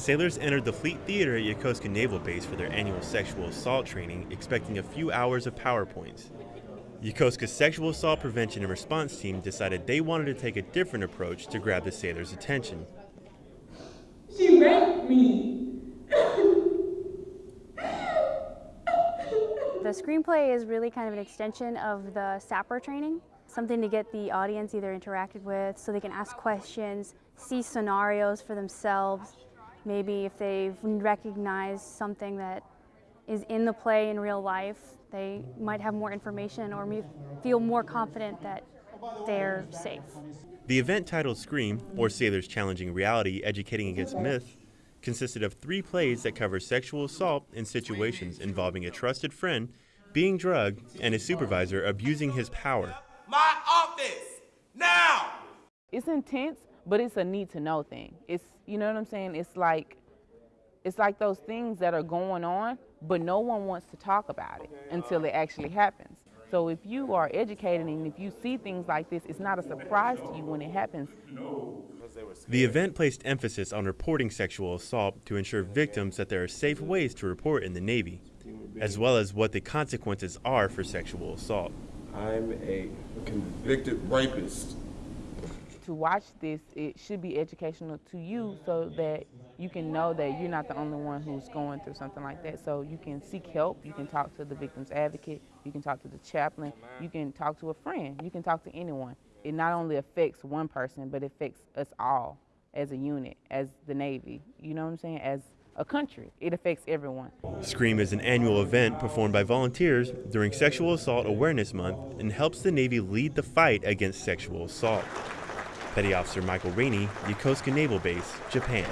Sailors entered the Fleet Theater at Yokosuka Naval Base for their annual sexual assault training, expecting a few hours of PowerPoints. Yokosuka's sexual assault prevention and response team decided they wanted to take a different approach to grab the sailors' attention. She raped me. The screenplay is really kind of an extension of the SAPR training, something to get the audience either interacted with so they can ask questions, see scenarios for themselves, maybe if they've recognized something that is in the play in real life, they might have more information or feel more confident that they're safe. The event titled Scream, or Sailors Challenging Reality Educating Against Myth, consisted of three plays that cover sexual assault in situations involving a trusted friend being drugged and a supervisor abusing his power. My office, now! It's intense, but it's a need to know thing. It's, you know what I'm saying? It's like, it's like those things that are going on, but no one wants to talk about it until uh, it actually happens. So if you are educated and if you see things like this, it's not a surprise to you when it happens. The event placed emphasis on reporting sexual assault to ensure victims that there are safe ways to report in the Navy, as well as what the consequences are for sexual assault. I'm a convicted rapist. To watch this, it should be educational to you so that you can know that you're not the only one who's going through something like that. So you can seek help, you can talk to the victim's advocate, you can talk to the chaplain, you can talk to a friend, you can talk to anyone it not only affects one person, but it affects us all as a unit, as the Navy, you know what I'm saying, as a country. It affects everyone. SCREAM is an annual event performed by volunteers during Sexual Assault Awareness Month and helps the Navy lead the fight against sexual assault. Petty Officer Michael Rainey, Yokosuka Naval Base, Japan.